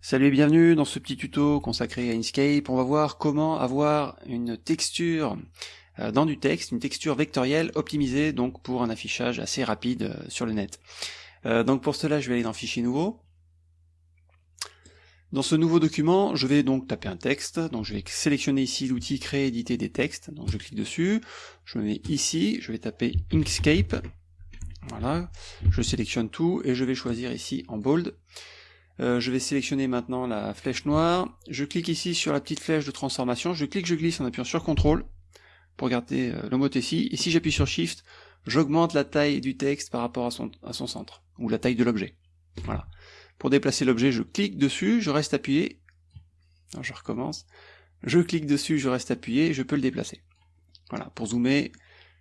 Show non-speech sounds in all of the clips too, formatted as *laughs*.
Salut et bienvenue dans ce petit tuto consacré à Inkscape. On va voir comment avoir une texture euh, dans du texte, une texture vectorielle optimisée donc pour un affichage assez rapide euh, sur le net. Euh, donc pour cela, je vais aller dans Fichier nouveau. Dans ce nouveau document, je vais donc taper un texte. Donc je vais sélectionner ici l'outil Créer, éditer des textes. Donc je clique dessus. Je me mets ici. Je vais taper Inkscape. Voilà. Je sélectionne tout et je vais choisir ici en bold. Euh, je vais sélectionner maintenant la flèche noire. Je clique ici sur la petite flèche de transformation. Je clique, je glisse en appuyant sur CTRL pour garder euh, l'homothétie. Et si j'appuie sur Shift, j'augmente la taille du texte par rapport à son, centre, ou la taille de l'objet. Voilà. Pour déplacer l'objet, je clique dessus, je reste appuyé. Je recommence. Je clique dessus, je reste appuyé, je peux le déplacer. Voilà. Pour zoomer,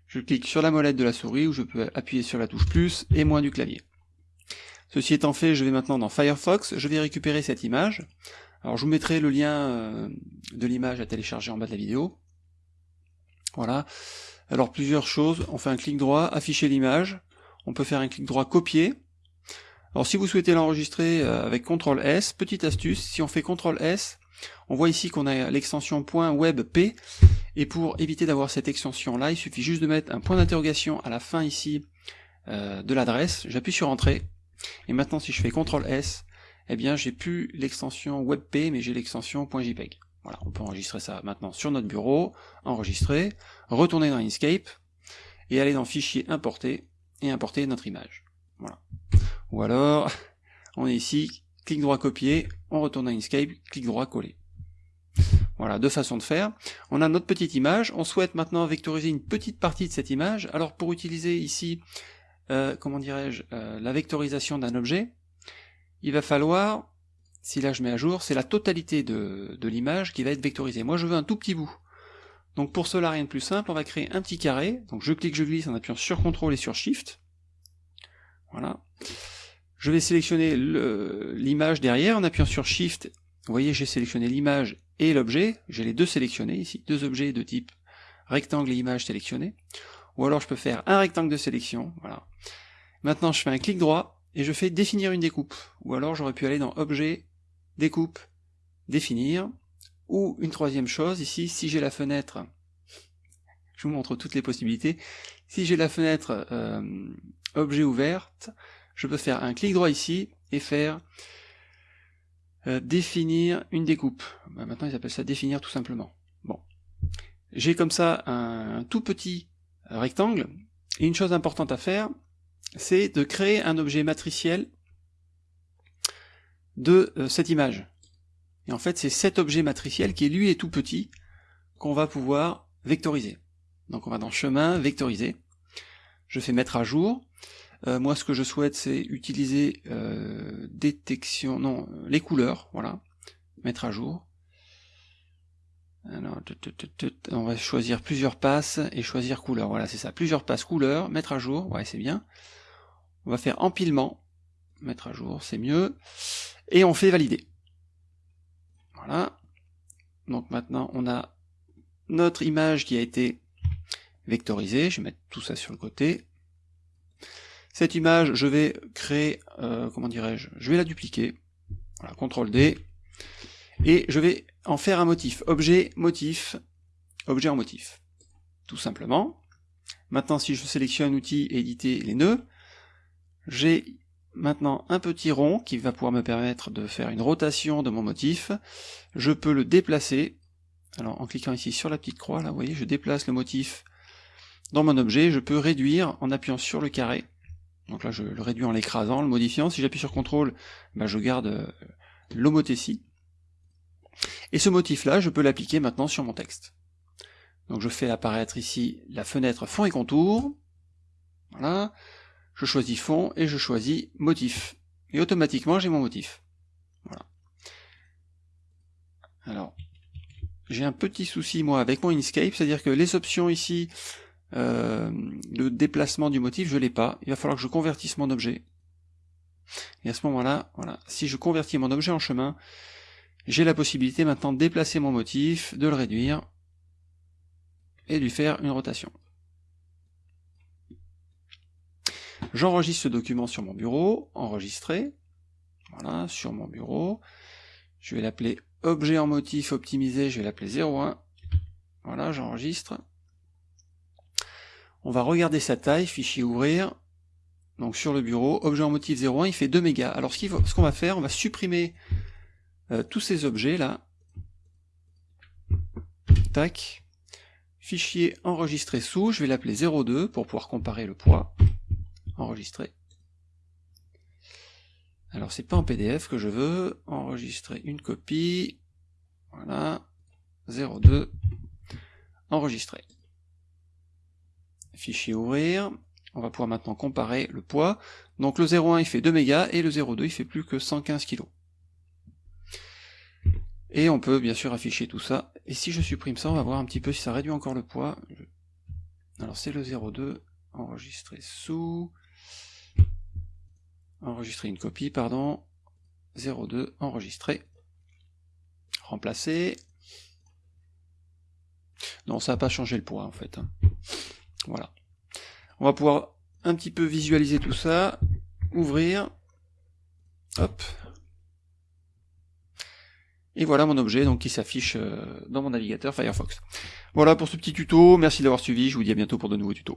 je clique sur la molette de la souris, ou je peux appuyer sur la touche plus et moins du clavier. Ceci étant fait, je vais maintenant dans Firefox, je vais récupérer cette image. Alors je vous mettrai le lien euh, de l'image à télécharger en bas de la vidéo. Voilà. Alors plusieurs choses, on fait un clic droit, afficher l'image, on peut faire un clic droit copier. Alors si vous souhaitez l'enregistrer euh, avec CTRL S, petite astuce, si on fait CTRL S, on voit ici qu'on a l'extension .webp, et pour éviter d'avoir cette extension là, il suffit juste de mettre un point d'interrogation à la fin ici euh, de l'adresse, j'appuie sur Entrée, et maintenant, si je fais CTRL S, eh bien, j'ai plus l'extension WebP, mais j'ai l'extension .jpeg. Voilà, on peut enregistrer ça maintenant sur notre bureau, enregistrer, retourner dans Inkscape, et aller dans Fichier, importer, et importer notre image. Voilà. Ou alors, *laughs* on est ici, clic droit copier, on retourne dans Inkscape, clic droit coller. Voilà, deux façons de faire. On a notre petite image, on souhaite maintenant vectoriser une petite partie de cette image. Alors pour utiliser ici euh, comment dirais-je, euh, la vectorisation d'un objet, il va falloir, si là je mets à jour, c'est la totalité de, de l'image qui va être vectorisée. Moi je veux un tout petit bout. Donc pour cela, rien de plus simple, on va créer un petit carré. Donc je clique, je glisse en appuyant sur CTRL et sur SHIFT. Voilà. Je vais sélectionner l'image derrière en appuyant sur SHIFT. Vous voyez, j'ai sélectionné l'image et l'objet. J'ai les deux sélectionnés ici, deux objets de type rectangle et image sélectionnés ou alors je peux faire un rectangle de sélection, voilà. Maintenant je fais un clic droit, et je fais définir une découpe, ou alors j'aurais pu aller dans objet, découpe, définir, ou une troisième chose, ici, si j'ai la fenêtre, je vous montre toutes les possibilités, si j'ai la fenêtre euh, objet ouverte, je peux faire un clic droit ici, et faire euh, définir une découpe. Bah, maintenant ils appellent ça définir tout simplement. Bon. J'ai comme ça un tout petit rectangle. Et une chose importante à faire, c'est de créer un objet matriciel de euh, cette image. Et en fait, c'est cet objet matriciel qui lui est tout petit qu'on va pouvoir vectoriser. Donc on va dans chemin, vectoriser. Je fais mettre à jour. Euh, moi, ce que je souhaite, c'est utiliser euh, détection, non, les couleurs, voilà, mettre à jour. On va choisir plusieurs passes et choisir couleur. Voilà, c'est ça. Plusieurs passes couleur, mettre à jour. Ouais, c'est bien. On va faire empilement. Mettre à jour, c'est mieux. Et on fait valider. Voilà. Donc maintenant, on a notre image qui a été vectorisée. Je vais mettre tout ça sur le côté. Cette image, je vais créer, euh, comment dirais-je, je vais la dupliquer. Voilà, CTRL D. Et je vais en faire un motif. Objet, motif, objet en motif. Tout simplement. Maintenant, si je sélectionne outil éditer les nœuds, j'ai maintenant un petit rond qui va pouvoir me permettre de faire une rotation de mon motif. Je peux le déplacer. Alors, en cliquant ici sur la petite croix, là, vous voyez, je déplace le motif dans mon objet. Je peux réduire en appuyant sur le carré. Donc là, je le réduis en l'écrasant, le modifiant. Si j'appuie sur CTRL, ben, je garde euh, l'homothétie. Et ce motif-là, je peux l'appliquer maintenant sur mon texte. Donc je fais apparaître ici la fenêtre fond et contour. Voilà. Je choisis fond et je choisis motif. Et automatiquement, j'ai mon motif. Voilà. Alors, j'ai un petit souci, moi, avec mon Inkscape, c'est-à-dire que les options ici, euh, le déplacement du motif, je l'ai pas. Il va falloir que je convertisse mon objet. Et à ce moment-là, voilà, si je convertis mon objet en chemin, j'ai la possibilité maintenant de déplacer mon motif, de le réduire, et de lui faire une rotation. J'enregistre ce document sur mon bureau, enregistrer, voilà, sur mon bureau, Je vais l'appeler objet en motif optimisé, je vais l'appeler 01. Voilà, j'enregistre. On va regarder sa taille, fichier ouvrir. Donc sur le bureau, objet en motif 01, il fait 2 mégas. Alors ce qu'on va faire, on va supprimer euh, tous ces objets là. Tac. Fichier enregistré sous, je vais l'appeler 02 pour pouvoir comparer le poids. Enregistrer. Alors c'est pas en PDF que je veux, enregistrer une copie, voilà, 02, enregistrer. Fichier ouvrir, on va pouvoir maintenant comparer le poids. Donc le 0,1 il fait 2 mégas et le 0,2 il fait plus que 115 kg. Et on peut bien sûr afficher tout ça. Et si je supprime ça, on va voir un petit peu si ça réduit encore le poids. Alors c'est le 0,2, enregistrer sous, enregistrer une copie, pardon, 02, enregistrer, remplacer. Non, ça n'a pas changé le poids en fait. Hein. Voilà. On va pouvoir un petit peu visualiser tout ça, ouvrir, hop, et voilà mon objet donc qui s'affiche euh, dans mon navigateur Firefox. Voilà pour ce petit tuto, merci d'avoir suivi, je vous dis à bientôt pour de nouveaux tutos.